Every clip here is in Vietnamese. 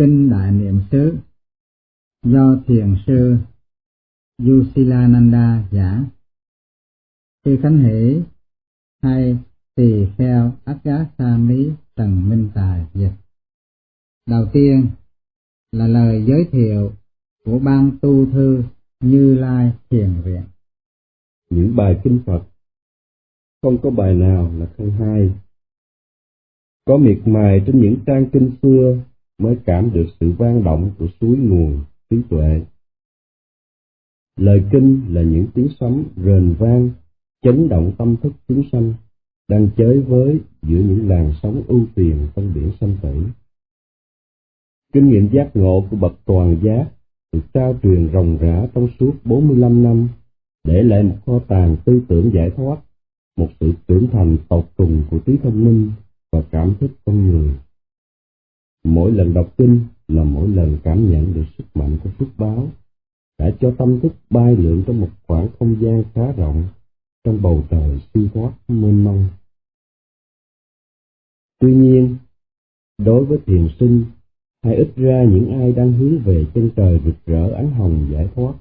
Kinh Đại Niệm xứ, do Thiền sư Yusilananda giảng. Sư Khánh Hỷ hay Tỳ Kheo Agasami tần Minh Tài dịch. Đầu tiên là lời giới thiệu của ban tu thư Như Lai Thiền Viện. Những bài kinh Phật không có bài nào là không hay. Có miệt mài trên những trang kinh xưa mới cảm được sự vang động của suối nguồn trí tuệ. Lời kinh là những tiếng sấm rền vang, chấn động tâm thức chúng sanh, đang chới với giữa những làn sóng ưu phiền trong biển sanh tử. Kinh nghiệm giác ngộ của bậc toàn giác được trao truyền rồng rã trong suốt 45 năm, để lại một kho tàng tư tưởng giải thoát, một sự trưởng thành tột cùng của trí thông minh và cảm thức con người. Mỗi lần đọc kinh là mỗi lần cảm nhận được sức mạnh của phước báo, đã cho tâm thức bay lượn trong một khoảng không gian khá rộng, trong bầu trời siêu thoát mênh mông. Tuy nhiên, đối với thiền sinh, hay ít ra những ai đang hướng về chân trời rực rỡ ánh hồng giải thoát,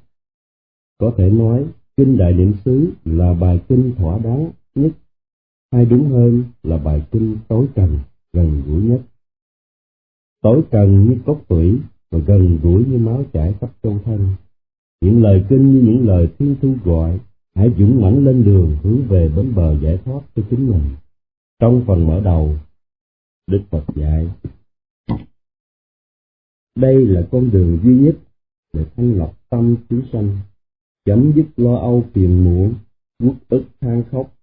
có thể nói Kinh Đại Niệm xứ là bài kinh thỏa đáng nhất, hay đúng hơn là bài kinh tối trần, gần gũi nhất tối cần như cốt tủy và gần gũi như máu chảy khắp trong thân. Những lời kinh như những lời thiên thu gọi, hãy dũng mãnh lên đường hướng về bến bờ giải thoát cho chính mình. Trong phần mở đầu, Đức Phật dạy, đây là con đường duy nhất để thanh lọc tâm chúng sanh, chấm dứt lo âu phiền muộn, uất ức than khóc,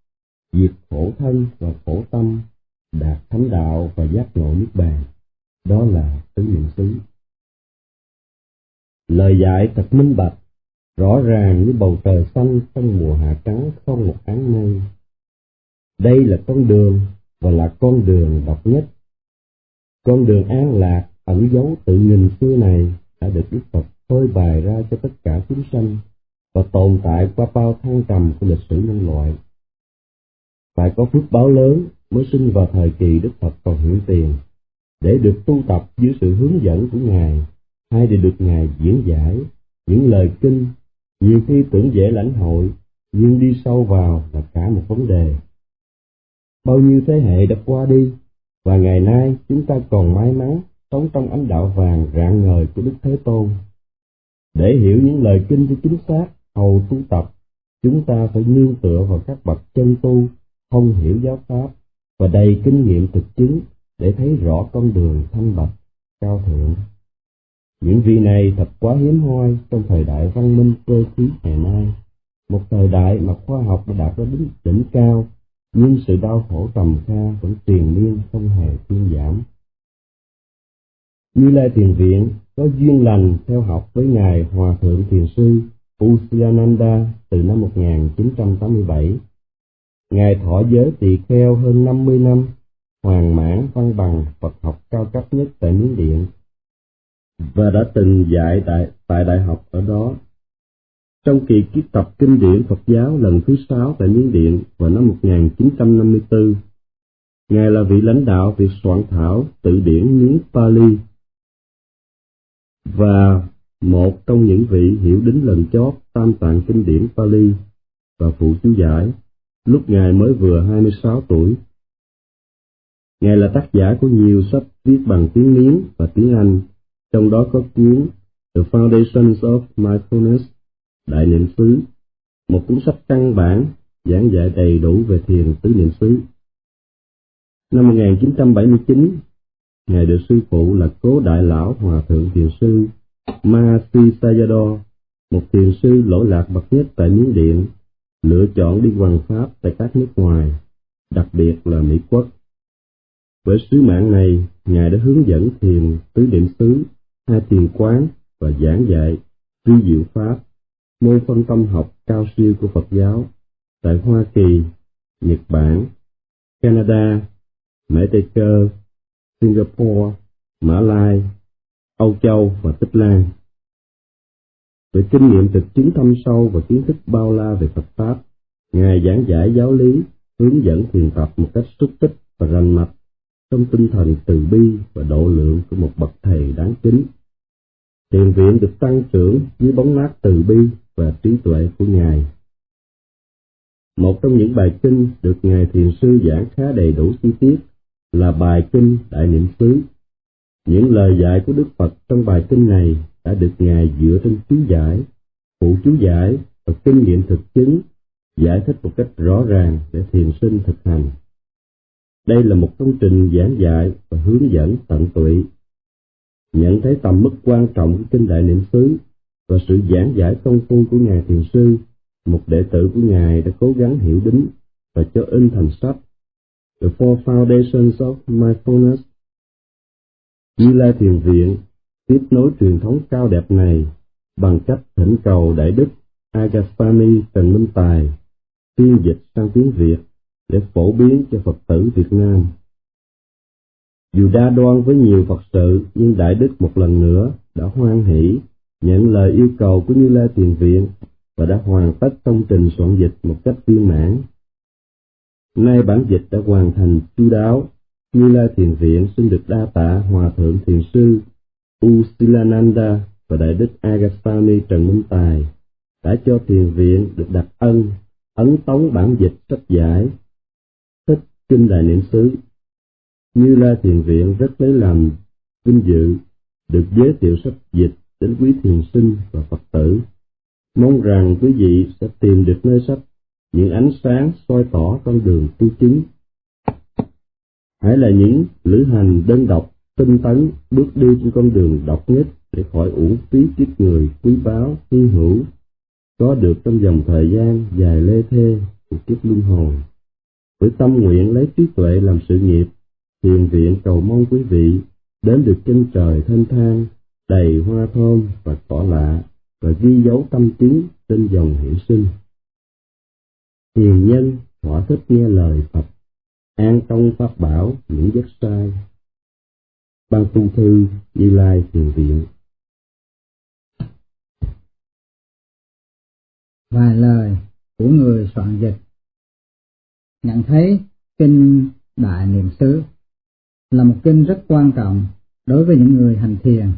diệt khổ thân và khổ tâm, đạt thánh đạo và giác ngộ nước bàn đó là tứ niệm xứ. Lời dạy thật minh bạch, rõ ràng như bầu trời xanh trong mùa hạ trắng không một áng mây. Đây là con đường và là con đường độc nhất. Con đường an lạc ẩn dấu tự nghìn xưa này đã được Đức Phật phơi bày ra cho tất cả chúng sanh và tồn tại qua bao thăng trầm của lịch sử nhân loại. Phải có phước báo lớn mới sinh vào thời kỳ Đức Phật còn hiển tiền để được tu tập dưới sự hướng dẫn của Ngài, hay để được Ngài diễn giải những lời kinh, nhiều khi tưởng dễ lãnh hội, nhưng đi sâu vào là cả một vấn đề. Bao nhiêu thế hệ đã qua đi, và ngày nay chúng ta còn may mắn sống trong ánh đạo vàng rạng ngời của Đức Thế Tôn. Để hiểu những lời kinh cho chính xác, hầu tu tập, chúng ta phải nương tựa vào các bậc chân tu, không hiểu giáo pháp và đầy kinh nghiệm thực chứng để thấy rõ con đường thanh bạch, cao thượng. Những vị này thật quá hiếm hoi trong thời đại văn minh cơ khí ngày nay, một thời đại mà khoa học đã đạt đến đỉnh, đỉnh cao, nhưng sự đau khổ trầm kha vẫn tiền miên không hề thuyên giảm. Như Lai Tiền Viện có duyên lành theo học với Ngài Hòa Thượng Thiền Sư Usiananda từ năm 1987. Ngài thọ giới tỳ kheo hơn 50 năm hoàng mãn văn bằng Phật học cao cấp nhất tại Miến Điện và đã từng dạy tại, tại đại học ở đó. Trong kỳ ký tập kinh điển Phật giáo lần thứ sáu tại Miến Điện vào năm 1954, Ngài là vị lãnh đạo việc soạn thảo tự điển Miến Pali và một trong những vị hiểu đính lần chót tam tạng kinh điển Pali và phụ chú giải lúc Ngài mới vừa 26 tuổi Ngài là tác giả của nhiều sách viết bằng tiếng Miến và tiếng Anh, trong đó có cuốn The Foundations of Mindfulness, Đại Niệm xứ, một cuốn sách căn bản giảng dạy đầy đủ về thiền tứ niệm xứ. Năm 1979, Ngài được sư phụ là Cố Đại Lão Hòa Thượng Thiền Sư Mahasi Sayadaw, một thiền sư lỗi lạc bậc nhất tại Miến Điện, lựa chọn đi hoàng pháp tại các nước ngoài, đặc biệt là Mỹ Quốc. Với sứ mạng này, Ngài đã hướng dẫn thiền tứ niệm xứ, hai thiền quán và giảng dạy vi diệu pháp, môn phân tâm học cao siêu của Phật giáo tại Hoa Kỳ, Nhật Bản, Canada, Mễ Tây Cơ, Singapore, Mã Lai, Âu Châu và Tích Lan. Với kinh nghiệm thực chứng thâm sâu và kiến thức bao la về Phật Pháp, Ngài giảng giải giáo lý, hướng dẫn thiền tập một cách xúc tích và rành mạch trong tinh thần từ bi và độ lượng của một bậc thầy đáng kính. Thiền viện được tăng trưởng dưới bóng mát từ bi và trí tuệ của Ngài. Một trong những bài kinh được Ngài Thiền Sư giảng khá đầy đủ chi tiết là bài kinh Đại Niệm xứ. Những lời dạy của Đức Phật trong bài kinh này đã được Ngài dựa trên chú giải, phụ chú giải và kinh nghiệm thực chứng giải thích một cách rõ ràng để thiền sinh thực hành. Đây là một công trình giảng dạy và hướng dẫn tận tụy. Nhận thấy tầm mức quan trọng của kinh đại niệm xứ và sự giảng giải công phu của Ngài Thiền Sư, một đệ tử của Ngài đã cố gắng hiểu đính và cho in thành sách The Four Foundations of Mindfulness. Như Lai Thiền Viện tiếp nối truyền thống cao đẹp này bằng cách thỉnh cầu Đại Đức Agastani Trần Minh Tài phiên dịch sang tiếng Việt để phổ biến cho Phật tử Việt Nam. Dù đa đoan với nhiều Phật sự, nhưng Đại Đức một lần nữa đã hoan hỷ nhận lời yêu cầu của Như Lai Tiền Viện và đã hoàn tất công trình soạn dịch một cách viên mãn. Nay bản dịch đã hoàn thành chu đáo, Như Lai Thiền Viện xin được đa tạ Hòa Thượng Thiền Sư Usilananda và Đại Đức Agastani Trần Minh Tài đã cho Thiền Viện được đặt ân ấn tống bản dịch sách giải kinh đại niệm xứ. Như la thiền viện rất lấy làm vinh dự, được giới thiệu sách dịch đến quý thiền sinh và phật tử. Mong rằng quý vị sẽ tìm được nơi sách, những ánh sáng soi tỏ con đường tu chứng. Hãy là những lữ hành đơn độc, tinh tấn, bước đi trên con đường độc nhất để khỏi uổng phí kiếp người, quý báu hy hữu, có được trong dòng thời gian dài lê thê của kiếp luân hồi. Với tâm nguyện lấy trí tuệ làm sự nghiệp, thiền viện cầu mong quý vị đến được chân trời thanh thang, đầy hoa thơm và cỏ lạ, và ghi dấu tâm chính trên dòng hiển sinh. Thiền nhân thỏa thích nghe lời Phật, an công pháp bảo những giấc sai. Ban tu thư Như Lai Thiền Viện vài lời của người soạn dịch nhận thấy kinh đại niệm xứ là một kinh rất quan trọng đối với những người hành thiền.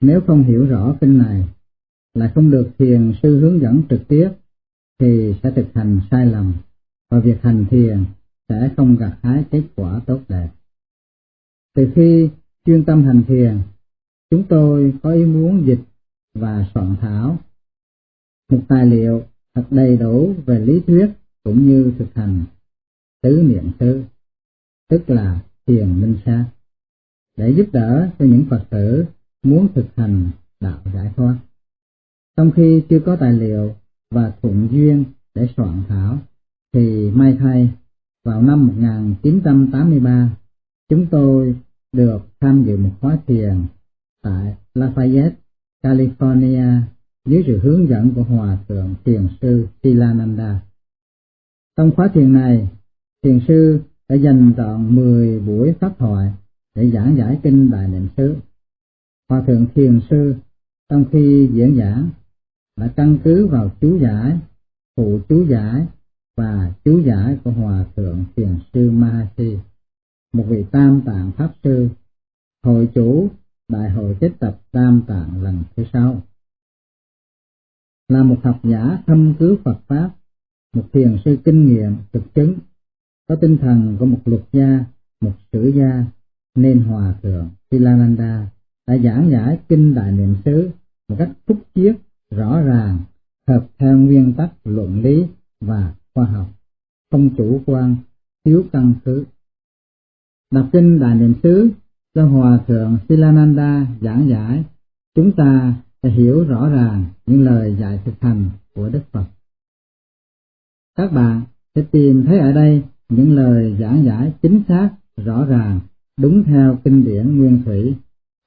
Nếu không hiểu rõ kinh này, lại không được thiền sư hướng dẫn trực tiếp, thì sẽ thực hành sai lầm và việc hành thiền sẽ không gặt hái kết quả tốt đẹp. Từ khi chuyên tâm hành thiền, chúng tôi có ý muốn dịch và soạn thảo một tài liệu thật đầy đủ về lý thuyết cũng như thực hành tứ niệm xứ, tức là thiền minh sát, để giúp đỡ cho những Phật tử muốn thực hành đạo giải thoát. Trong khi chưa có tài liệu và thuận duyên để soạn thảo, thì may thay, vào năm 1983, chúng tôi được tham dự một khóa thiền tại Lafayette, California dưới sự hướng dẫn của Hòa Thượng Thiền Sư Silananda. Trong khóa thiền này, Thiền Sư đã dành trọn 10 buổi pháp thoại để giảng giải kinh Đại Niệm xứ. Hòa Thượng Thiền Sư trong khi diễn giảng đã căn cứ vào chú giải, phụ chú giải và chú giải của Hòa Thượng Thiền Sư Mahasi, một vị tam tạng Pháp Sư, hội chủ Đại hội kết tập tam tạng lần thứ sáu là một học giả thâm cứu Phật Pháp, một thiền sư kinh nghiệm, thực chứng, có tinh thần của một luật gia, một sử gia, nên Hòa Thượng Silananda đã giảng giải kinh Đại Niệm xứ một cách phúc chiết, rõ ràng, hợp theo nguyên tắc luận lý và khoa học, không chủ quan, thiếu căn cứ. Đọc kinh Đại Niệm xứ do Hòa Thượng Silananda giảng giải, chúng ta sẽ hiểu rõ ràng những lời dạy thực hành của Đức Phật. Các bạn sẽ tìm thấy ở đây những lời giảng giải chính xác, rõ ràng, đúng theo kinh điển nguyên thủy,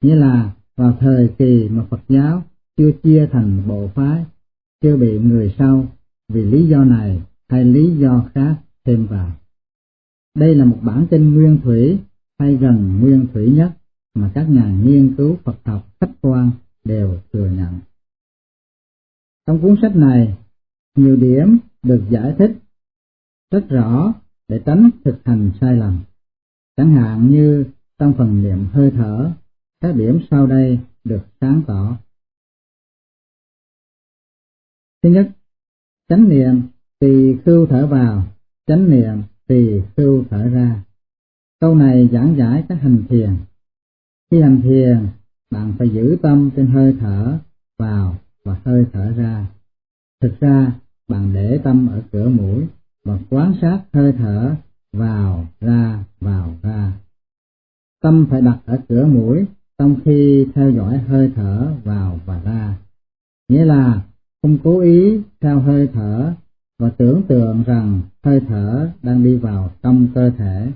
nghĩa là vào thời kỳ mà Phật giáo chưa chia thành bộ phái, chưa bị người sau vì lý do này hay lý do khác thêm vào. Đây là một bản kinh nguyên thủy hay gần nguyên thủy nhất mà các nhà nghiên cứu Phật học khách quan đều thừa nhận. Trong cuốn sách này, nhiều điểm được giải thích rất rõ để tránh thực hành sai lầm. Chẳng hạn như trong phần niệm hơi thở các điểm sau đây được sáng tỏ. Thứ nhất, chánh niệm tỳ khưu thở vào, chánh niệm tỳ khưu thở ra. Câu này giảng giải các hành thiền. Khi hành thiền, bạn phải giữ tâm trên hơi thở vào và hơi thở ra. Thực ra, bạn để tâm ở cửa mũi và quan sát hơi thở vào ra vào ra. Tâm phải đặt ở cửa mũi trong khi theo dõi hơi thở vào và ra. Nghĩa là không cố ý theo hơi thở và tưởng tượng rằng hơi thở đang đi vào trong cơ thể,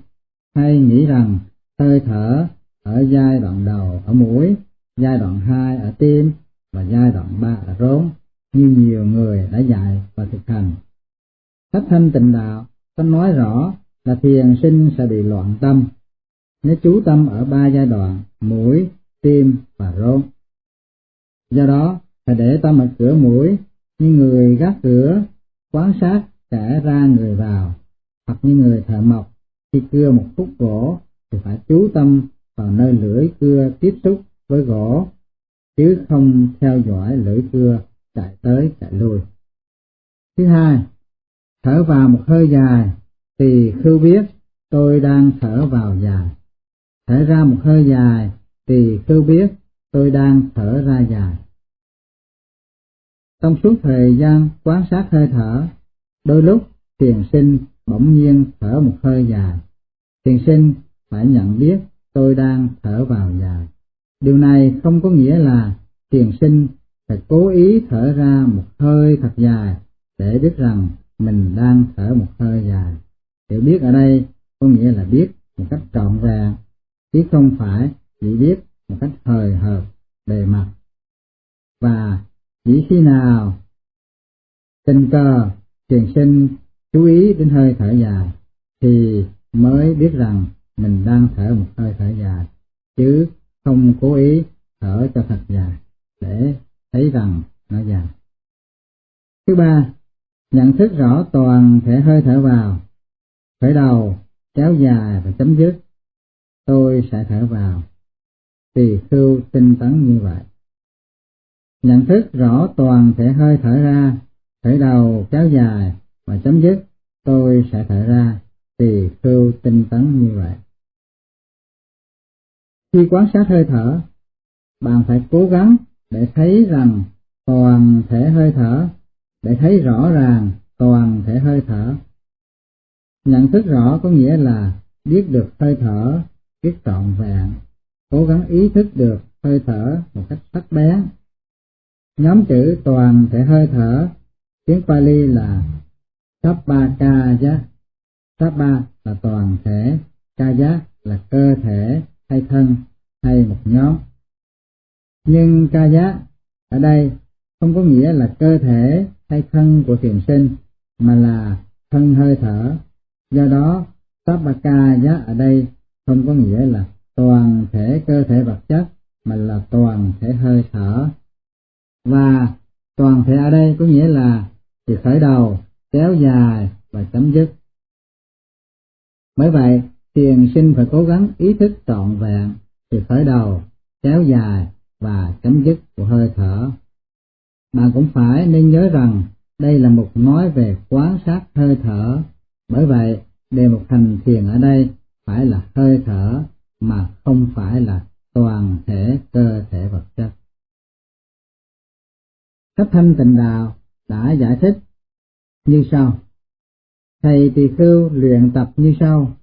hay nghĩ rằng hơi thở ở giai đoạn đầu ở mũi, giai đoạn hai ở tim và giai đoạn ba ở rốn, như nhiều người đã dạy và thực hành. Sách thanh tịnh đạo có nói rõ là thiền sinh sẽ bị loạn tâm nếu chú tâm ở ba giai đoạn mũi, tim và rốn. Do đó, phải để tâm ở cửa mũi như người gác cửa quan sát kẻ ra người vào, hoặc như người thợ mộc khi cưa một khúc gỗ thì phải chú tâm vào nơi lưỡi cưa tiếp xúc với gỗ, chứ không theo dõi lưỡi cưa chạy tới chạy lui. Thứ hai, thở vào một hơi dài thì khư biết tôi đang thở vào dài. Thở ra một hơi dài thì khư biết tôi đang thở ra dài. Trong suốt thời gian quan sát hơi thở, đôi lúc thiền sinh bỗng nhiên thở một hơi dài. Thiền sinh phải nhận biết tôi đang thở vào dài. Điều này không có nghĩa là thiền sinh phải cố ý thở ra một hơi thật dài để biết rằng mình đang thở một hơi dài. Hiểu biết ở đây có nghĩa là biết một cách trọn vẹn, chứ không phải chỉ biết một cách hời hợt, bề mặt. Và chỉ khi nào tình cờ truyền sinh chú ý đến hơi thở dài thì mới biết rằng mình đang thở một hơi thở dài chứ không cố ý thở cho thật dài để thấy rằng nó dài. Thứ ba, nhận thức rõ toàn thể hơi thở vào, khởi đầu, kéo dài và chấm dứt. Tôi sẽ thở vào, tùy khưu tinh tấn như vậy. Nhận thức rõ toàn thể hơi thở ra, khởi đầu, kéo dài và chấm dứt. Tôi sẽ thở ra, tùy khưu tinh tấn như vậy. Khi quan sát hơi thở, bạn phải cố gắng để thấy rằng toàn thể hơi thở, để thấy rõ ràng toàn thể hơi thở. Nhận thức rõ có nghĩa là biết được hơi thở, biết trọn vẹn, cố gắng ý thức được hơi thở một cách sắc bén. Nhóm chữ toàn thể hơi thở, tiếng Pali là Sappakaya. Sappa là toàn thể, Kaya là cơ thể hay thân hay một nhóm. Nhưng ca giá ở đây không có nghĩa là cơ thể hay thân của thiền sinh, mà là thân hơi thở. Do đó, Sappakaya ở đây không có nghĩa là toàn thể cơ thể vật chất, mà là toàn thể hơi thở. Và toàn thể ở đây có nghĩa là từ khởi đầu, kéo dài và chấm dứt. Bởi vậy, thiền sinh phải cố gắng ý thức trọn vẹn từ khởi đầu, kéo dài và chấm dứt của hơi thở. Bạn cũng phải nên nhớ rằng đây là một nói về quán sát hơi thở, bởi vậy đề mục hành thiền ở đây phải là hơi thở mà không phải là toàn thể cơ thể vật chất. Cách thanh tịnh đạo đã giải thích như sau. Thầy tỳ khưu luyện tập như sau.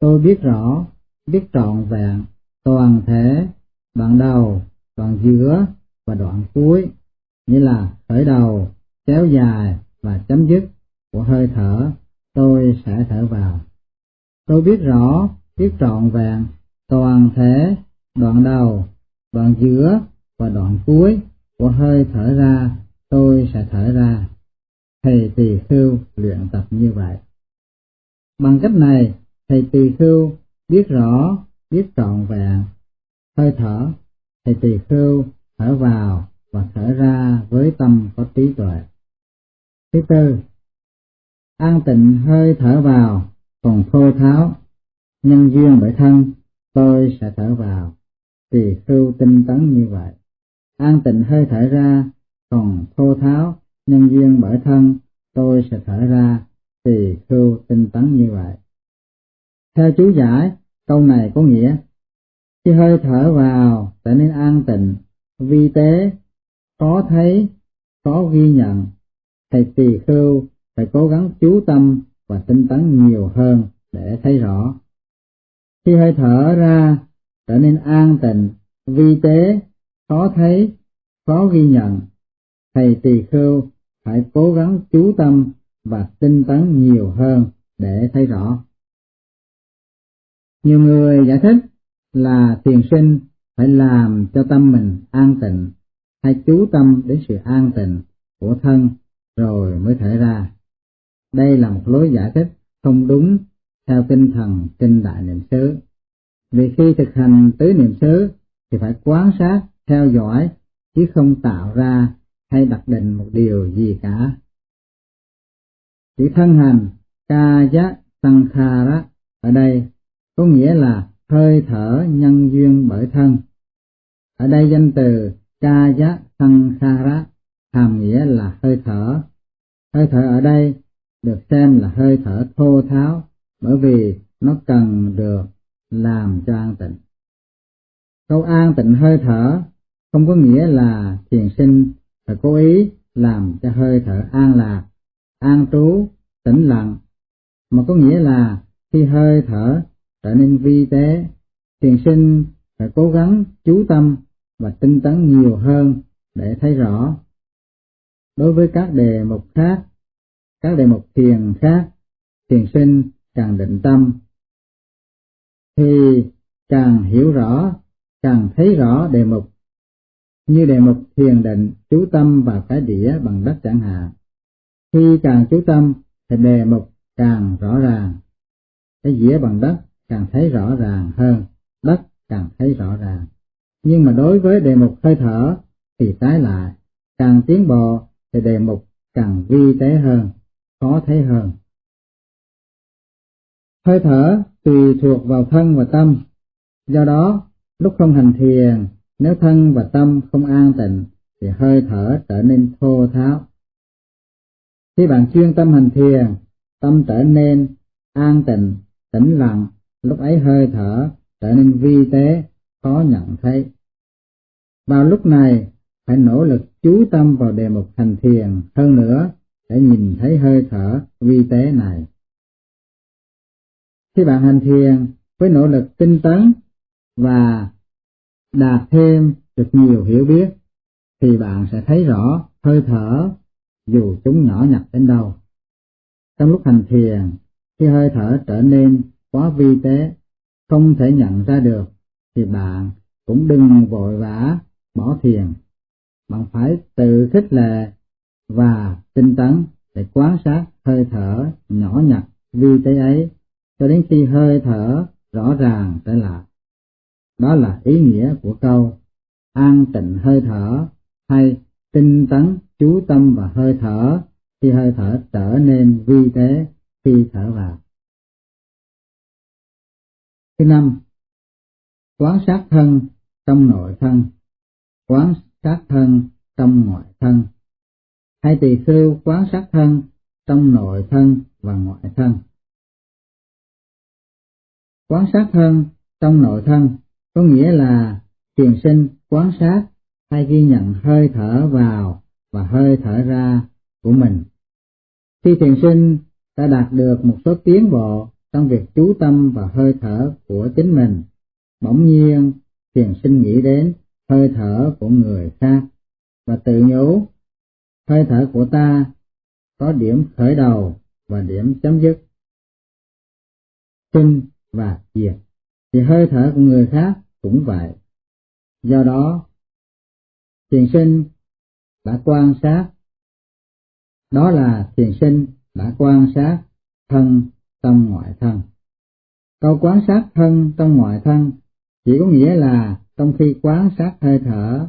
Tôi biết rõ, biết trọn vẹn, toàn thể, đoạn đầu, đoạn giữa và đoạn cuối, như là khởi đầu, kéo dài và chấm dứt của hơi thở, tôi sẽ thở vào. Tôi biết rõ, biết trọn vẹn, toàn thể, đoạn đầu, đoạn giữa và đoạn cuối của hơi thở ra, tôi sẽ thở ra. Thầy tỳ khưu luyện tập như vậy. Bằng cách này, thầy tỳ khưu biết rõ, biết trọn vẹn, hơi thở, thì tỳ khưu thở vào và thở ra với tâm có trí tuệ. Thứ tư, an tịnh hơi thở vào, còn thô tháo, nhân duyên bởi thân, tôi sẽ thở vào. tỳ khưu tinh tấn như vậy. An tịnh hơi thở ra, còn thô tháo, nhân duyên bởi thân, tôi sẽ thở ra, tỳ khưu tinh tấn như vậy. Theo chú giải, câu này có nghĩa, khi hơi thở vào trở nên an tịnh, vi tế, khó thấy, khó ghi nhận, thầy tỳ khưu phải cố gắng chú tâm và tinh tấn nhiều hơn để thấy rõ. Khi hơi thở ra trở nên an tịnh, vi tế, khó thấy, khó ghi nhận, thầy tỳ khưu phải cố gắng chú tâm và tinh tấn nhiều hơn để thấy rõ. Nhiều người giải thích là thiền sinh phải làm cho tâm mình an tịnh, hay chú tâm đến sự an tịnh của thân rồi mới thể ra. Đây là một lối giải thích không đúng theo tinh thần kinh đại niệm xứ. Vì khi thực hành tứ niệm xứ thì phải quan sát, theo dõi, chứ không tạo ra hay đặt định một điều gì cả. Chữ thân hành, ca giá sankhara ở đây có nghĩa là hơi thở nhân duyên bởi thân. Ở đây danh từ ca giá sankhara hàm nghĩa là hơi thở. Hơi thở ở đây được xem là hơi thở thô tháo bởi vì nó cần được làm cho an tịnh. Câu an tịnh hơi thở không có nghĩa là thiền sinh phải cố ý làm cho hơi thở an lạc, an trú, tĩnh lặng, mà có nghĩa là khi hơi thở trở nên vi tế, thiền sinh phải cố gắng chú tâm và tinh tấn nhiều hơn để thấy rõ. Đối với các đề mục khác, các đề mục thiền khác, thiền sinh càng định tâm, thì càng hiểu rõ, càng thấy rõ đề mục. Như đề mục thiền định chú tâm vào cái đĩa bằng đất chẳng hạn. Khi càng chú tâm thì đề mục càng rõ ràng. Cái dĩa bằng đất càng thấy rõ ràng hơn, đất càng thấy rõ ràng. Nhưng mà đối với đề mục hơi thở thì trái lại, càng tiến bộ thì đề mục càng vi tế hơn, khó thấy hơn. Hơi thở tùy thuộc vào thân và tâm, do đó lúc không hành thiền, nếu thân và tâm không an tịnh thì hơi thở trở nên thô tháo. Khi bạn chuyên tâm hành thiền, tâm trở nên an tịnh, tĩnh lặng, lúc ấy hơi thở trở nên vi tế, khó nhận thấy. Vào lúc này, phải nỗ lực chú tâm vào đề mục hành thiền hơn nữa để nhìn thấy hơi thở vi tế này. Khi bạn hành thiền với nỗ lực tinh tấn và đạt thêm được nhiều hiểu biết, thì bạn sẽ thấy rõ hơi thở dù chúng nhỏ nhặt đến đâu. Trong lúc hành thiền, khi hơi thở trở nên quá vi tế, không thể nhận ra được, thì bạn cũng đừng vội vã bỏ thiền. Bạn phải tự khích lệ và tinh tấn để quan sát hơi thở nhỏ nhặt vi tế ấy cho đến khi hơi thở rõ ràng trở lại. Đó là ý nghĩa của câu an tịnh hơi thở hay tinh tấn chú tâm và hơi thở khi hơi thở trở nên vi tế khi thở vào. Thứ năm, quán sát thân trong nội thân, quán sát thân trong ngoại thân, hay tỳ khưu quán sát thân trong nội thân và ngoại thân. Quán sát thân trong nội thân có nghĩa là thiền sinh quán sát hay ghi nhận hơi thở vào và hơi thở ra của mình. Khi thiền sinh đã đạt được một số tiến bộ trong việc chú tâm và hơi thở của chính mình, bỗng nhiên thiền sinh nghĩ đến hơi thở của người khác và tự nhủ hơi thở của ta có điểm khởi đầu và điểm chấm dứt. Sinh và diệt, thì hơi thở của người khác cũng vậy. Do đó, thiền sinh đã quan sát, đó là thiền sinh đã quan sát thân tâm ngoại thân. Câu quán sát thân trong ngoại thân chỉ có nghĩa là trong khi quán sát hơi thở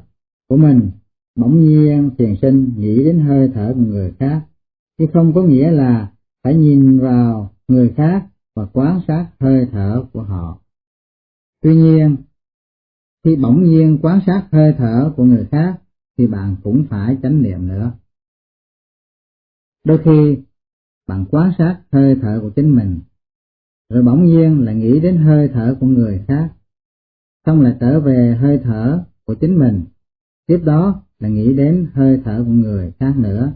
của mình, bỗng nhiên thiền sinh nghĩ đến hơi thở của người khác, chứ không có nghĩa là phải nhìn vào người khác và quán sát hơi thở của họ. Tuy nhiên, khi bỗng nhiên quán sát hơi thở của người khác thì bạn cũng phải chánh niệm nữa. Đôi khi bạn quan sát hơi thở của chính mình, rồi bỗng nhiên lại nghĩ đến hơi thở của người khác, xong lại trở về hơi thở của chính mình, tiếp đó là nghĩ đến hơi thở của người khác nữa,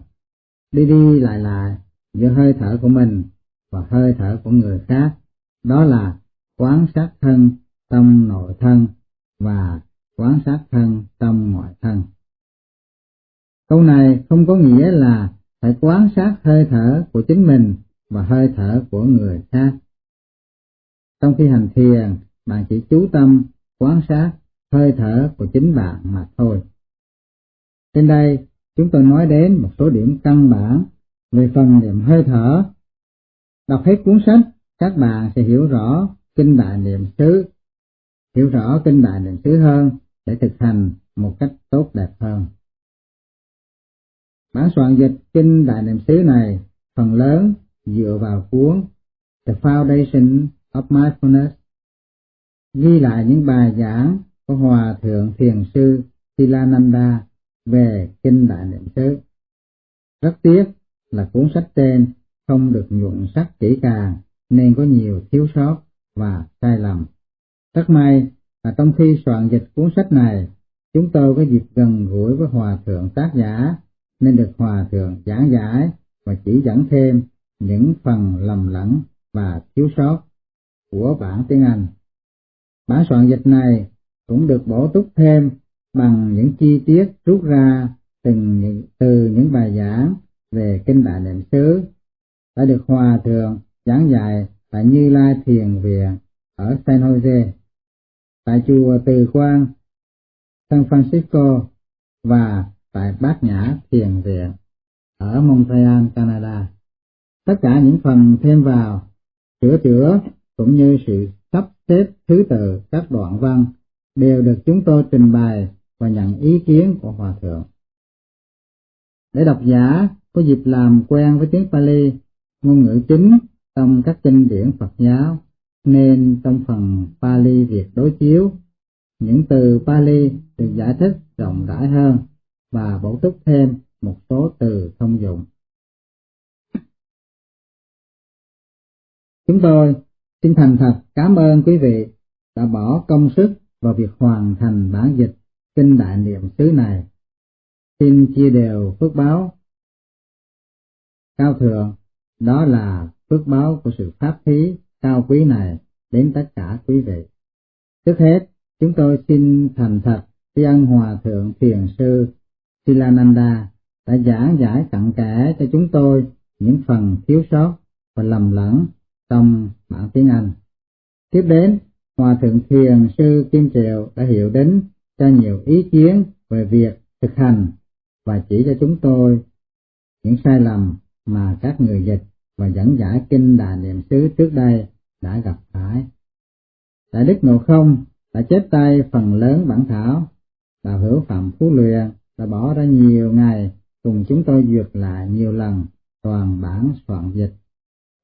đi đi lại lại giữa hơi thở của mình và hơi thở của người khác, đó là quán sát thân tâm nội thân và quán sát thân tâm ngoại thân. Câu này không có nghĩa là phải quan sát hơi thở của chính mình và hơi thở của người khác. Trong khi hành thiền, bạn chỉ chú tâm quan sát hơi thở của chính bạn mà thôi. Trên đây, chúng tôi nói đến một số điểm căn bản về phần niệm hơi thở. Đọc hết cuốn sách, các bạn sẽ hiểu rõ kinh đại niệm xứ, hiểu rõ kinh đại niệm xứ hơn để thực hành một cách tốt đẹp hơn. Bản soạn dịch kinh đại niệm xứ này phần lớn dựa vào cuốn The Foundation of Mindfulness, ghi lại những bài giảng của Hòa Thượng Thiền Sư Silananda về kinh đại niệm xứ. Rất tiếc là cuốn sách trên không được nhuận sắc kỹ càng nên có nhiều thiếu sót và sai lầm. Rất may là trong khi soạn dịch cuốn sách này, chúng tôi có dịp gần gũi với Hòa Thượng tác giả nên được Hòa Thượng giảng giải và chỉ dẫn thêm những phần lầm lẫn và thiếu sót của bản tiếng Anh. Bản soạn dịch này cũng được bổ túc thêm bằng những chi tiết rút ra từng những, từ những bài giảng về kinh đại niệm xứ đã được Hòa Thượng giảng dạy tại Như Lai Thiền Viện ở San Jose, tại chùa Từ Quang, San Francisco và tại Bát Nhã Thiền Viện ở Montreal, Canada. Tất cả những phần thêm vào, sửa chữa cũng như sự sắp xếp thứ tự các đoạn văn đều được chúng tôi trình bày và nhận ý kiến của Hòa Thượng. Để độc giả có dịp làm quen với tiếng Pali, ngôn ngữ chính trong các kinh điển Phật giáo, nên trong phần Pali Việt đối chiếu, những từ Pali được giải thích rộng rãi hơn và bổ túc thêm một số từ thông dụng. Chúng tôi xin thành thật cảm ơn quý vị đã bỏ công sức vào việc hoàn thành bản dịch kinh đại niệm xứ này. Xin chia đều phước báo cao thượng, đó là phước báo của sự pháp thí cao quý này đến tất cả quý vị. Trước hết, chúng tôi xin thành thật tri ân Hòa Thượng Thiền Sư Silananda đã giảng giải cặn kẽ cho chúng tôi những phần thiếu sót và lầm lẫn trong bản tiếng Anh. Tiếp đến, Hòa Thượng Thiền Sư Kim Triệu đã hiểu đến cho nhiều ý kiến về việc thực hành và chỉ cho chúng tôi những sai lầm mà các người dịch và dẫn giải kinh Đà Niệm xứ trước đây đã gặp phải. Đại Đức Ngộ Không đã chép tay phần lớn bản thảo, Đạo Hữu Phạm Phú Luyện đã bỏ ra nhiều ngày cùng chúng tôi duyệt lại nhiều lần toàn bản soạn dịch.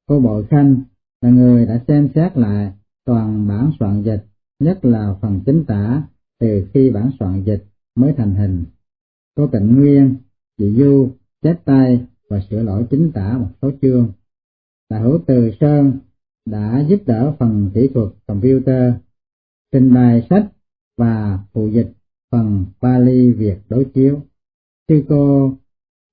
Cô Bội Khanh là người đã xem xét lại toàn bản soạn dịch, nhất là phần chính tả từ khi bản soạn dịch mới thành hình. Cô Tịnh Nguyên, chị Du, chép tay và sửa lỗi chính tả một số chương. Đại hữu Từ Sơn đã giúp đỡ phần kỹ thuật computer, trình bày sách và phụ dịch phần Pali Việt đối chiếu. Sư cô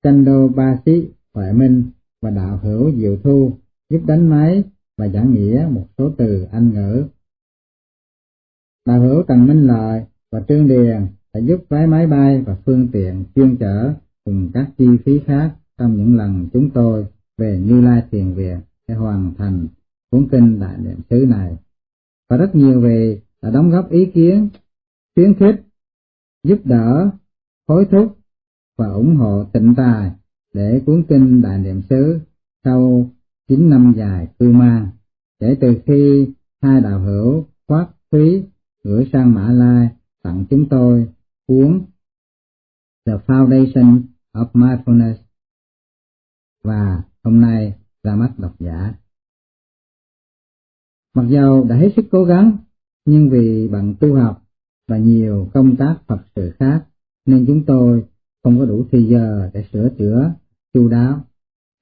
Chando Ba Sĩ Huệ Minh và đạo hữu Diệu Thu giúp đánh máy và giảng nghĩa một số từ Anh ngữ. Đạo hữu Tần Minh Lợi và Trương Điền đã giúp vé máy bay và phương tiện chuyên chở cùng các chi phí khác trong những lần chúng tôi về Như Lai Thiền Viện để hoàn thành cuốn kinh Đại Niệm xứ này. Và rất nhiều vị đã đóng góp ý kiến, khuyến khích, giúp đỡ, hối thúc và ủng hộ tịnh tài để cuốn kinh Đại Niệm xứ sau 9 năm dài cư mang, kể từ khi hai đạo hữu khoát phí gửi sang Mã Lai tặng chúng tôi cuốn The Foundation of Mindfulness và hôm nay ra mắt độc giả. Mặc dầu đã hết sức cố gắng, nhưng vì bằng tu học và nhiều công tác Phật sự khác, nên chúng tôi không có đủ thời giờ để sửa chữa chu đáo.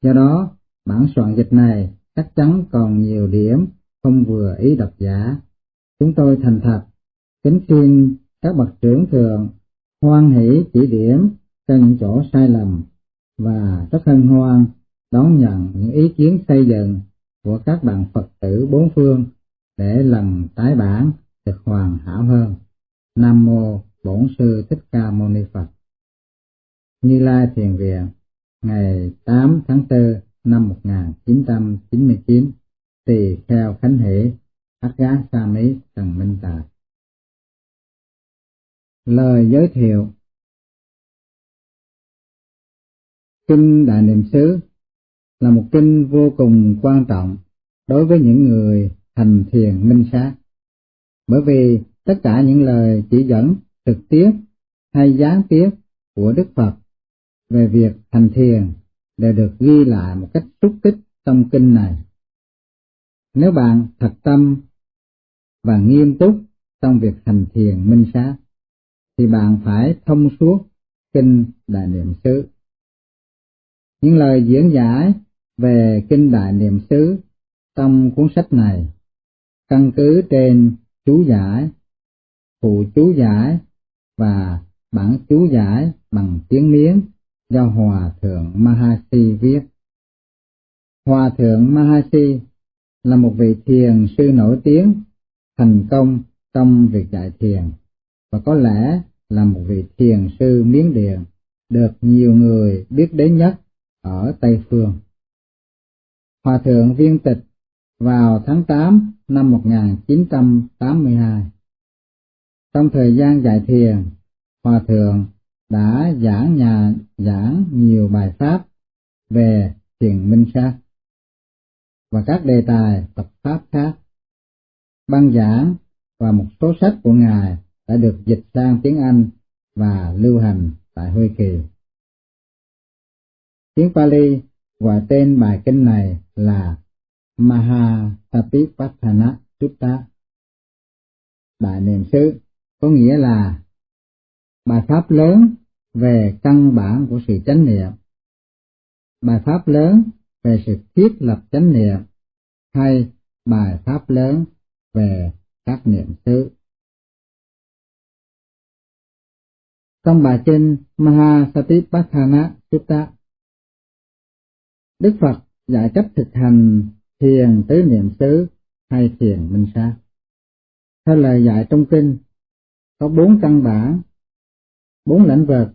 Do đó, bản soạn dịch này chắc chắn còn nhiều điểm không vừa ý độc giả. Chúng tôi thành thật, kính xin các bậc trưởng thượng hoan hỷ chỉ điểm cho những chỗ sai lầm và rất hân hoan đón nhận những ý kiến xây dựng của các bạn Phật tử bốn phương để lần tái bản được hoàn hảo hơn. Nam Mô Bổn Sư Thích Ca Mâu Ni Phật. Như Lai Thiền Viện ngày 8 tháng 4 năm 1999 tỳ kheo Khánh Hỷ, Ác Gá Sa Mỹ Trần Minh Tài Lời giới thiệu. Kinh Đại Niệm xứ là một kinh vô cùng quan trọng đối với những người thành thiền minh sát. Bởi vì tất cả những lời chỉ dẫn trực tiếp hay gián tiếp của Đức Phật về việc thành thiền đều được ghi lại một cách xúc tích trong kinh này. Nếu bạn thật tâm và nghiêm túc trong việc thành thiền minh sát, thì bạn phải thông suốt kinh Đại Niệm xứ. Những lời diễn giải về kinh Đại Niệm xứ trong cuốn sách này căn cứ trên chú giải, phụ chú giải và bản chú giải bằng tiếng miếng do Hòa Thượng Mahasi viết. Hòa Thượng Mahasi là một vị thiền sư nổi tiếng, thành công trong việc dạy thiền, và có lẽ là một vị thiền sư Miến Điện được nhiều người biết đến nhất ở Tây Phương. Hòa Thượng viên tịch vào tháng 8 năm 1982. Trong thời gian dạy thiền, Hòa Thượng đã giảng nhà giảng nhiều bài pháp về thiền minh sát và các đề tài tập pháp khác. Băng giảng và một số sách của Ngài đã được dịch sang tiếng Anh và lưu hành tại Hoa Kỳ. Tiếng Pali gọi tên bài kinh này là Mahatapipatthana Sutta. Đại niệm xứ có nghĩa là bài pháp lớn về căn bản của sự chánh niệm, bài pháp lớn về sự thiết lập chánh niệm hay bài pháp lớn về các niệm xứ. Trong bài kinh Mahasatipatthana Sutta, Đức Phật dạy cách thực hành thiền tứ niệm xứ hay thiền minh sát. Theo lời dạy trong kinh, có bốn căn bản, bốn lĩnh vực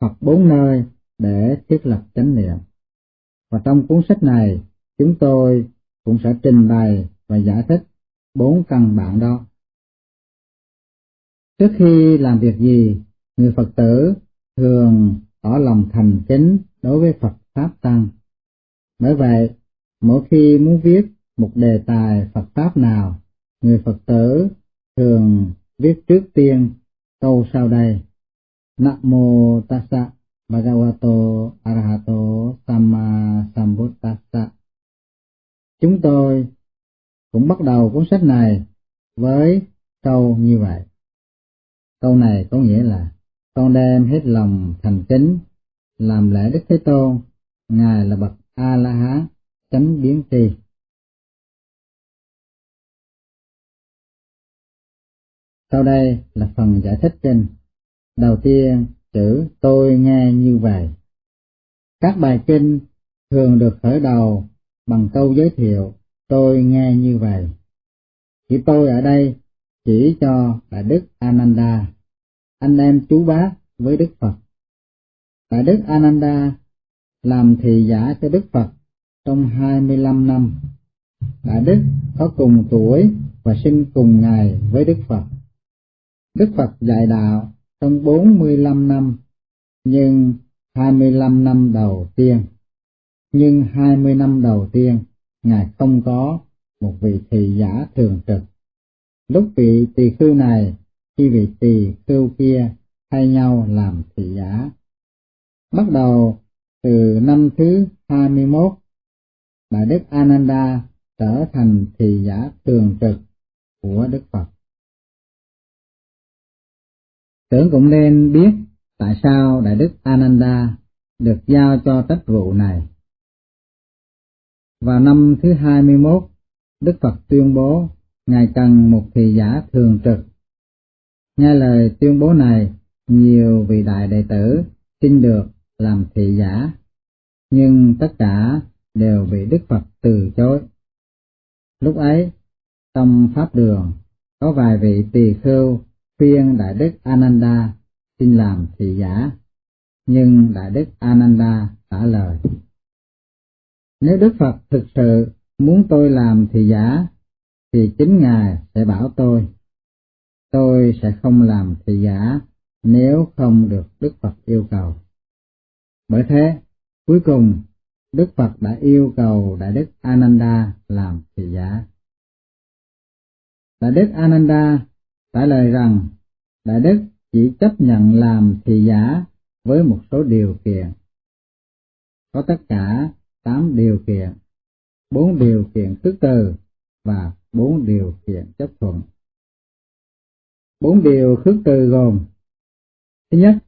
hoặc bốn nơi để thiết lập chánh niệm. Và trong cuốn sách này, chúng tôi cũng sẽ trình bày và giải thích bốn căn bản đó. Trước khi làm việc gì, người Phật tử thường tỏ lòng thành kính đối với Phật Pháp Tăng. Bởi vậy, mỗi khi muốn viết một đề tài Phật Pháp nào, người Phật tử thường viết trước tiên câu sau đây. Namo tassa bhagavato arahato samma sambuddhassa. Chúng tôi cũng bắt đầu cuốn sách này với câu như vậy. Câu này có nghĩa là con đem hết lòng thành kính làm lễ Đức Thế Tôn, Ngài là bậc A La Hán chánh biến tri. Sau đây là phần giải thích trên. Đầu tiên, chữ tôi nghe như vậy. Các bài kinh thường được khởi đầu bằng câu giới thiệu tôi nghe như vậy. Chỉ tôi ở đây chỉ cho Đại Đức Ananda, anh em chú bác với Đức Phật. Đại Đức Ananda làm thị giả cho Đức Phật trong 25 năm. Đại Đức có cùng tuổi và sinh cùng ngày với Đức Phật. Đức Phật dạy đạo trong 45 năm, nhưng 25 năm đầu tiên, nhưng 20 năm đầu tiên, Ngài không có một vị thị giả thường trực. Lúc vị tỳ khưu này, khi vị tỳ khưu kia thay nhau làm thị giả. Bắt đầu từ năm thứ 21 Đại Đức Ananda trở thành thị giả thường trực của Đức Phật. Tưởng cũng nên biết tại sao Đại Đức Ananda được giao cho trách vụ này. Vào năm thứ 21, Đức Phật tuyên bố Ngài cần một thị giả thường trực. Nghe lời tuyên bố này, nhiều vị đại đệ tử xin được làm thị giả, nhưng tất cả đều bị Đức Phật từ chối. Lúc ấy, trong Pháp Đường, có vài vị tỳ khưu khuyên Đại Đức Ananda xin làm thị giả, nhưng Đại Đức Ananda trả lời. Nếu Đức Phật thực sự muốn tôi làm thị giả, thì chính Ngài sẽ bảo tôi. Tôi sẽ không làm thị giả nếu không được Đức Phật yêu cầu. Bởi thế, cuối cùng, Đức Phật đã yêu cầu Đại Đức Ananda làm thị giả. Đại Đức Ananda trả lời rằng Đại Đức chỉ chấp nhận làm thị giả với một số điều kiện. Có tất cả tám điều kiện, bốn điều kiện thứ từ và bốn điều kiện chấp thuận. Bốn điều khước từ gồm Thứ nhất,